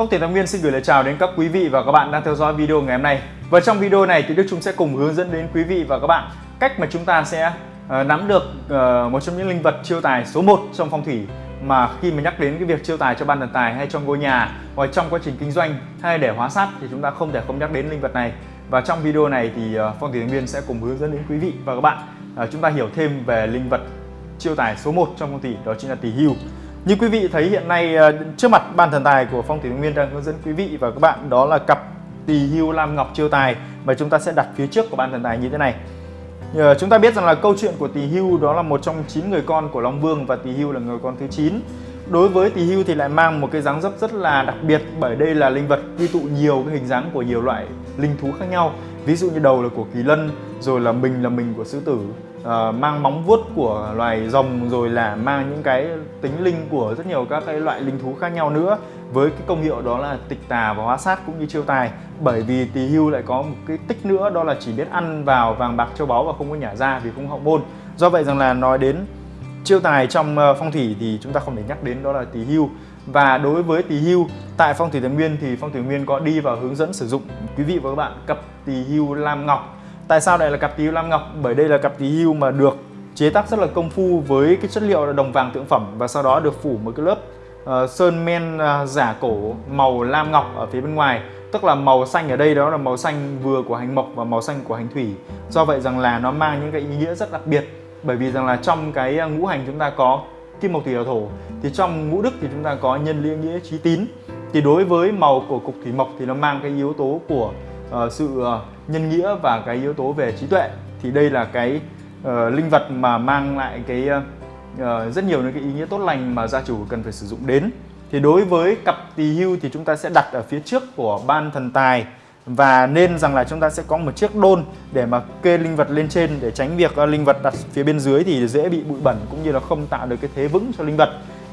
Phong Tiền Thái Nguyên xin gửi lời chào đến các quý vị và các bạn đang theo dõi video ngày hôm nay. Và trong video này thì Đức Trung sẽ cùng hướng dẫn đến quý vị và các bạn cách mà chúng ta sẽ uh, nắm được uh, một trong những linh vật chiêu tài số 1 trong phong thủy mà khi mà nhắc đến cái việc chiêu tài cho ban thần tài hay trong ngôi nhà hoặc trong quá trình kinh doanh hay để hóa sát thì chúng ta không thể không nhắc đến linh vật này. Và trong video này thì uh, Phong thủy Thái Nguyên sẽ cùng hướng dẫn đến quý vị và các bạn uh, chúng ta hiểu thêm về linh vật chiêu tài số 1 trong phong thủy đó chính là tỷ hưu. Như quý vị thấy hiện nay ờ, trước mặt ban thần tài của Phong Thủy Nguyên đang hướng dẫn quý vị và các bạn đó là cặp tỳ hưu lam ngọc chiêu tài mà chúng ta sẽ đặt phía trước của ban thần tài như thế này. Ờ, chúng ta biết rằng là câu chuyện của tỳ hưu đó là một trong 9 người con của Long Vương và tỳ hưu là người con thứ 9. Đối với tỳ hưu thì lại mang một cái dáng dấp rất là đặc biệt bởi đây là linh vật quy tụ nhiều cái hình dáng của nhiều loại linh thú khác nhau. Ví dụ như đầu là của kỳ lân, rồi là mình là mình của sư tử, uh, mang móng vuốt của loài rồng rồi là mang những cái tính linh của rất nhiều các cái loại linh thú khác nhau nữa. Với cái công hiệu đó là tịch tà và hóa sát cũng như chiêu tài. Bởi vì tỳ hưu lại có một cái tích nữa đó là chỉ biết ăn vào vàng bạc châu báu và không có nhả ra vì không hậu môn. Do vậy rằng là nói đến chiêu tài trong ờ, phong thủy thì chúng ta không thể nhắc đến đó là tỳ hưu. Và đối với tỳ hưu tại phong thủy thái nguyên thì phong thủy nguyên có đi vào hướng dẫn sử dụng. Quý vị và các bạn cặp tỳ hưu lam ngọc Tại sao đây là cặp tí hưu lam ngọc? Bởi đây là cặp tí hưu mà được chế tác rất là công phu với cái chất liệu là đồng vàng tượng phẩm và sau đó được phủ một cái lớp uh, sơn men uh, giả cổ màu lam ngọc ở phía bên ngoài. Tức là màu xanh ở đây đó là màu xanh vừa của hành mộc và màu xanh của hành thủy. Do vậy rằng là nó mang những cái ý nghĩa rất đặc biệt. Bởi vì rằng là trong cái ờ, ngũ hành chúng ta có kim mộc thủy hỏa thổ thì trong ngũ đức thì chúng ta có nhân liên nghĩa trí tín. Thì đối với màu của cục thủy mộc thì nó mang cái yếu tố của uh, sự uh, nhân nghĩa và cái yếu tố về trí tuệ thì đây là cái uh, linh vật mà mang lại cái uh, rất nhiều những cái ý nghĩa tốt lành mà gia chủ cần phải sử dụng đến. Thì đối với cặp tỳ hưu thì chúng ta sẽ đặt ở phía trước của ban thần tài và nên rằng là chúng ta sẽ có một chiếc đôn để mà kê linh vật lên trên để tránh việc linh vật đặt phía bên dưới thì dễ bị bụi bẩn cũng như là không tạo được cái thế vững cho linh vật.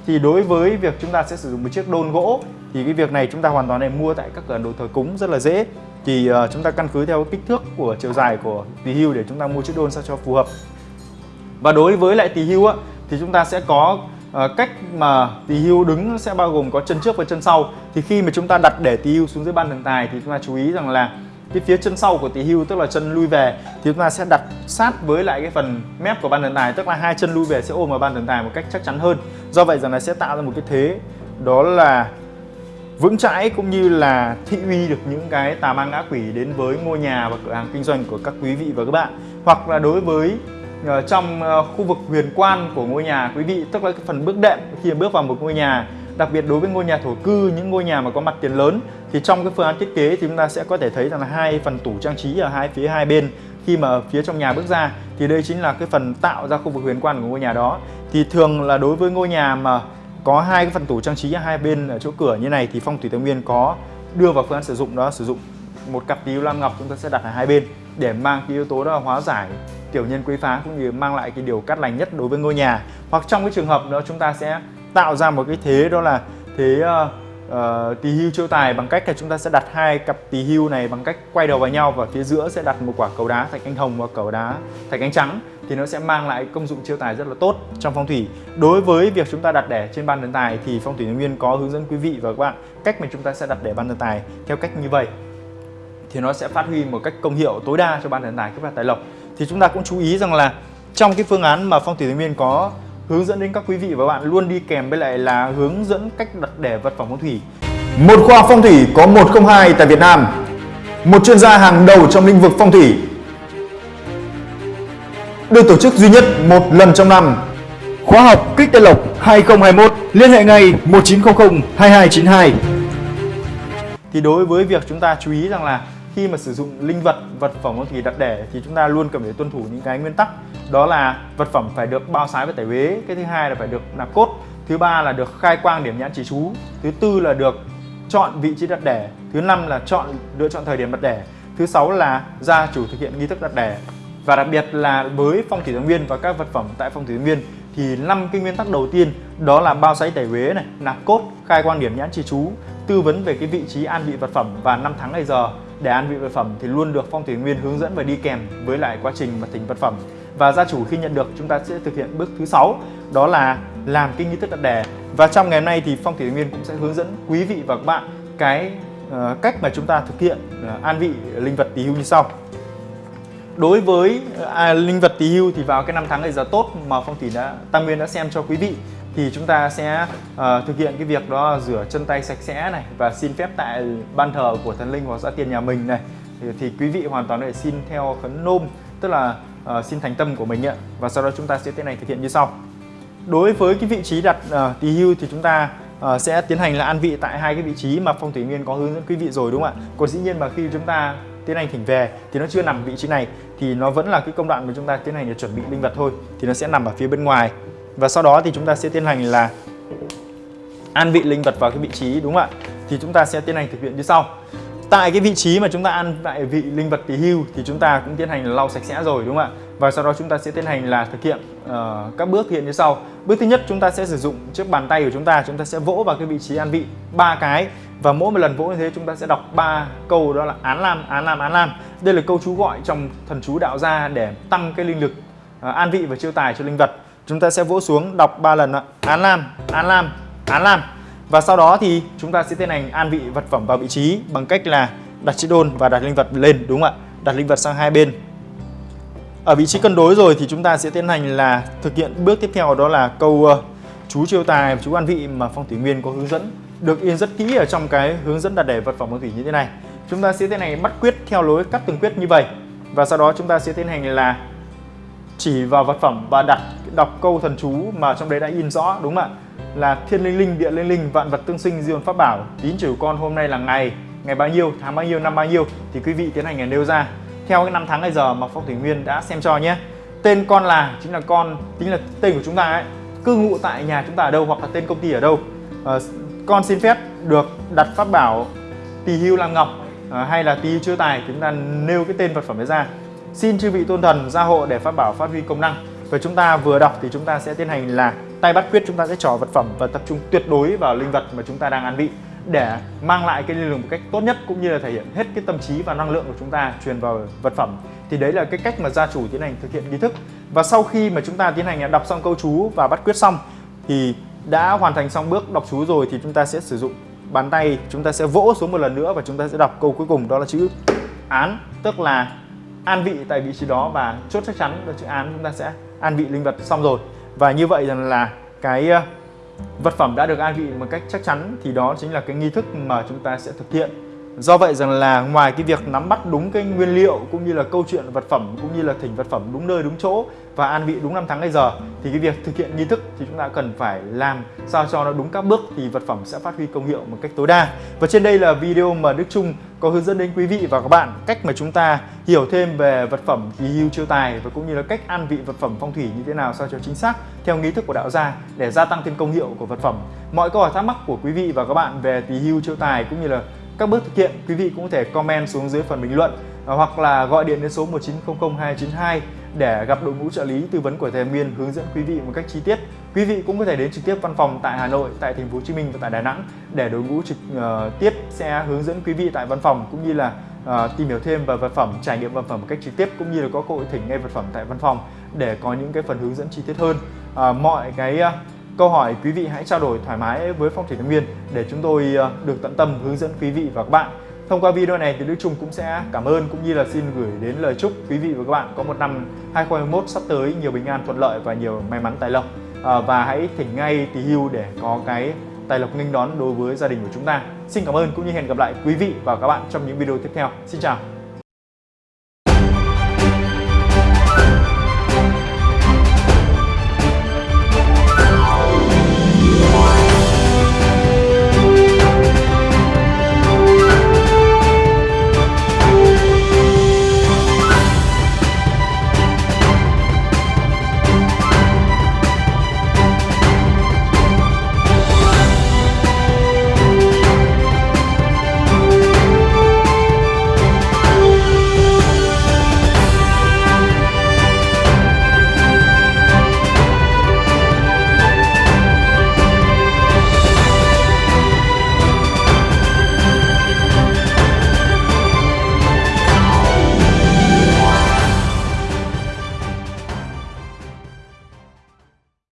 Thì đối với việc chúng ta sẽ sử dụng một chiếc đôn gỗ thì cái việc này chúng ta hoàn toàn để mua tại các cửa đồ thờ cúng rất là dễ thì uh, chúng ta căn cứ theo kích thước của chiều dài của tỳ hưu để chúng ta mua chiếc đôn sao cho phù hợp. Và đối với lại tỳ hưu á thì chúng ta sẽ có uh, cách mà tỳ hưu đứng sẽ bao gồm có chân trước và chân sau. Thì khi mà chúng ta đặt để tỳ hưu xuống dưới ban thần tài thì chúng ta chú ý rằng là cái phía chân sau của tỳ hưu tức là chân lui về thì chúng ta sẽ đặt sát với lại cái phần mép của ban thần tài tức là hai chân lui về sẽ ôm vào ban thần tài một cách chắc chắn hơn. Do vậy rằng là sẽ tạo ra một cái thế đó là vững chãi cũng như là thị uy được những cái tà ma ngã quỷ đến với ngôi nhà và cửa hàng kinh doanh của các quý vị và các bạn. Hoặc là đối với ờ, trong ờ, khu vực huyền quan của ngôi nhà, quý vị, tức là cái phần bước đệm, khi bước vào một ngôi nhà, đặc biệt đối với ngôi nhà thổ cư, những ngôi nhà mà có mặt tiền lớn, thì trong cái phương án thiết kế thì chúng ta sẽ có thể thấy rằng là hai phần tủ trang trí ở hai phía, hai bên, khi mà phía trong nhà bước ra, thì đây chính là cái phần tạo ra khu vực huyền quan của ngôi nhà đó. Thì thường là đối với ngôi nhà mà có hai cái phần tủ trang trí ở hai bên ở chỗ cửa như này thì phong thủy tây nguyên có đưa vào phương án sử dụng đó sử dụng một cặp tí lam ngọc chúng ta sẽ đặt ở hai bên để mang cái yếu tố đó là hóa giải tiểu nhân quấy phá cũng như mang lại cái điều cát lành nhất đối với ngôi nhà. Hoặc trong cái trường hợp đó chúng ta sẽ tạo ra một cái thế đó là thế uh, uh, tỳ hưu chiêu tài bằng cách là chúng ta sẽ đặt hai cặp tỳ hưu này bằng cách quay đầu vào nhau và phía giữa sẽ đặt một quả cầu đá thạch anh hồng và cầu đá thạch anh trắng thì nó sẽ mang lại công dụng chiêu tài rất là tốt trong phong thủy. Đối với việc chúng ta đặt đẻ trên ban thần tài thì phong thủy nguyên có hướng dẫn quý vị và các bạn cách mà chúng ta sẽ đặt đẻ ban thần tài theo cách như vậy. Thì nó sẽ phát huy một cách công hiệu tối đa cho ban thần tài các bạn tài lộc. Thì chúng ta cũng chú ý rằng là trong cái phương án mà phong thủy nguyên có hướng dẫn đến các quý vị và bạn luôn đi kèm với lại là hướng dẫn cách đặt đẻ vật phẩm phong thủy. Một khoa phong thủy có 102 tại Việt Nam. Một chuyên gia hàng đầu trong lĩnh vực phong thủy. Được tổ chức duy nhất một lần trong năm. Khóa học Kích Tây Lộc 2021 liên hệ ngay 1900 2292. Thì đối với việc chúng ta chú ý rằng là khi mà sử dụng linh vật vật phẩm phong thủy đặt đẻ thì chúng ta luôn cần phải tuân thủ những cái nguyên tắc. Đó là vật phẩm phải được bao sái và tẩy uế, cái thứ hai là phải được nạp cốt, thứ ba là được khai quang điểm nhãn chỉ chú, thứ tư là được chọn vị trí đặt đẻ, thứ năm là chọn, lựa chọn thời điểm đặt đẻ, thứ sáu là gia chủ thực hiện nghi thức đặt đẻ. Và đặc biệt là với phong thủy nguyên và các vật phẩm tại phong thủy nguyên thì năm cái nguyên tắc đầu tiên đó là bao sấy tẩy uế này, nạp cốt, khai quang điểm nhãn chỉ chú, tư vấn về cái vị trí an vị vật phẩm và năm tháng ngày giờ để ăn vị vật phẩm thì luôn được phong thủy nguyên hướng dẫn và đi kèm với lại quá trình mà thỉnh vật phẩm. Và gia chủ khi nhận được chúng ta sẽ thực hiện bước thứ sáu đó là làm kinh nghi thức đặt đẻ và trong ngày hôm nay thì phong thủy nguyên cũng sẽ hướng dẫn quý vị và các bạn cái uh, cách mà chúng ta thực hiện uh, an vị linh vật tỳ hưu như sau. Đối với à, linh vật tỳ hưu thì vào cái năm tháng ngày giờ tốt mà phong thủy đã tăng nguyên đã xem cho quý vị thì chúng ta sẽ uh, thực hiện cái việc đó rửa chân tay sạch sẽ này và xin phép tại ban thờ của thần linh hoặc gia tiền nhà mình này. Thì, thì quý vị hoàn toàn có thể xin theo khấn nôm tức là uh, xin thành tâm của mình ạ. Và sau đó chúng ta sẽ tiến hành thực hiện như sau. Đối với cái vị trí đặt uh, tỳ hưu thì chúng ta uh, sẽ tiến hành là an vị tại hai cái vị trí mà phong thủy nguyên có hướng dẫn quý vị rồi đúng không ạ? Còn dĩ nhiên mà khi chúng ta tiến hành thỉnh về thì nó chưa nằm vị trí này thì nó vẫn là cái công đoạn mà chúng ta tiến hành để chuẩn bị linh vật thôi thì nó sẽ nằm ở phía bên ngoài và sau đó thì chúng ta sẽ tiến hành là an vị linh vật vào cái vị trí đúng không ạ? Thì chúng ta sẽ tiến hành thực hiện như sau. Tại cái vị trí mà chúng ta ăn tại vị linh vật tỳ hưu thì chúng ta cũng tiến hành là lau sạch sẽ rồi đúng không ạ? Và sau đó chúng ta sẽ tiến hành là thực hiện uh, các bước thực hiện như sau. Bước thứ nhất chúng ta sẽ sử dụng chiếc bàn tay của chúng ta chúng ta sẽ vỗ vào cái vị trí an vị ba cái. Và mỗi một lần vỗ như thế chúng ta sẽ đọc ba câu đó là án lam án lam án lam. Đây là câu chú gọi trong thần chú đạo gia để tăng cái linh lực uh, an vị và chiêu tài cho linh vật chúng ta sẽ vỗ xuống đọc ba lần ạ. Án lam án lam án lam. Và sau đó thì chúng ta sẽ tiến hành an vị vật phẩm vào vị trí bằng cách là đặt chữ đôn và đặt linh vật lên đúng không ạ? Đặt linh vật sang hai bên. Ở vị trí cân đối rồi thì chúng ta sẽ tiến hành là thực hiện bước tiếp theo đó là câu uh, chú chiêu tài chú an vị mà phong thủy nguyên có hướng dẫn được in rất kỹ ở trong cái hướng dẫn đặt để vật phẩm phong thủy như thế này. Chúng ta sẽ tiến hành bắt quyết theo lối cắt từng quyết như vậy. Và sau đó chúng ta sẽ tiến hành là chỉ vào vật phẩm và đặt đọc câu thần chú mà trong đấy đã in rõ đúng không ạ? Là thiên linh linh địa linh linh vạn vật tương sinh diên pháp bảo. Tín chủ con hôm nay là ngày ngày bao nhiêu tháng bao nhiêu năm bao nhiêu? Thì quý vị tiến hành nêu ra. Theo cái năm tháng ngày giờ mà phong thủy nguyên đã xem cho nhé. Tên con là chính là con chính là tên của chúng ta ấy cư ngụ tại nhà chúng ta ở đâu hoặc là tên công ty ở đâu? À, con xin phép được đặt pháp bảo tỳ hưu làm ngọc à, hay là tỳ hưu chưa tài chúng ta nêu cái tên vật phẩm ấy ra xin chư vị tôn thần gia hộ để phát bảo phát huy công năng. Và chúng ta vừa đọc thì chúng ta sẽ tiến hành là tay bắt quyết, chúng ta sẽ trỏ vật phẩm và tập trung tuyệt đối vào linh vật mà chúng ta đang ăn vị để mang lại cái linh lực một cách tốt nhất cũng như là thể hiện hết cái tâm trí và năng lượng của chúng ta truyền vào vật phẩm. Thì đấy là cái cách mà gia chủ tiến hành thực hiện nghi thức. Và sau khi mà chúng ta tiến hành đọc xong câu chú và bắt quyết xong thì đã hoàn thành xong bước đọc chú rồi thì chúng ta sẽ sử dụng bàn tay, chúng ta sẽ vỗ xuống một lần nữa và chúng ta sẽ đọc câu cuối cùng, đó là chữ án, tức là an vị tại vị trí đó và chốt chắc chắn là chữ án chúng ta sẽ an vị linh vật xong rồi và như vậy rằng là cái ờ, vật phẩm đã được an vị một cách chắc chắn thì đó chính là cái nghi thức mà chúng ta sẽ thực hiện Do vậy rằng là ngoài cái việc nắm bắt đúng cái nguyên liệu cũng như là câu chuyện vật phẩm cũng như là thỉnh vật phẩm đúng nơi đúng chỗ và an vị đúng năm tháng ngày giờ thì cái việc thực hiện nghi thức thì chúng ta cần phải làm sao cho nó đúng các bước thì vật phẩm sẽ phát huy công hiệu một cách tối đa. Và trên đây là video mà Đức Trung có hướng dẫn đến quý vị và các bạn cách mà chúng ta hiểu thêm về vật phẩm kỳ hưu chiêu tài và cũng như là cách an vị vật phẩm phong thủy như thế nào sao cho chính xác theo nghi thức của đạo gia để gia tăng thêm công hiệu của vật phẩm. Mọi câu hỏi thắc mắc của quý vị và các bạn về tỳ hưu chiêu tài cũng như là các bước thực hiện, quý vị cũng có thể comment xuống dưới phần bình luận Ờ, hoặc là gọi điện đến số 1900 292 để gặp đội ngũ trợ lý tư vấn của thầy Nguyên hướng dẫn quý vị một cách chi tiết. Quý vị cũng có thể đến trực tiếp văn phòng tại Hà Nội, tại thành phố Hồ Chí Minh và tại Đà Nẵng để đội ngũ trực uh, tiếp sẽ hướng dẫn quý vị tại văn phòng cũng như là uh, tìm hiểu thêm về vật phẩm, trải nghiệm vật phẩm một cách trực tiếp cũng như là có cơ hội thỉnh ngay vật phẩm tại văn phòng để có những cái phần hướng dẫn chi tiết hơn. Uh, mọi cái uh, câu hỏi quý vị hãy trao đổi thoải mái với phong thủy thái nguyên để chúng tôi được tận tâm hướng dẫn quý vị và các bạn thông qua video này thì Đức Trung cũng sẽ cảm ơn cũng như là xin gửi đến lời chúc quý vị và các bạn có một năm 2021 sắp tới nhiều bình an thuận lợi và nhiều may mắn tài lộc. À, và hãy thỉnh ngay tí hưu để có cái tài lộc nghênh đón đối với gia đình của chúng ta. Xin cảm ơn cũng như hẹn gặp lại quý vị và các bạn trong những video tiếp theo. Xin chào.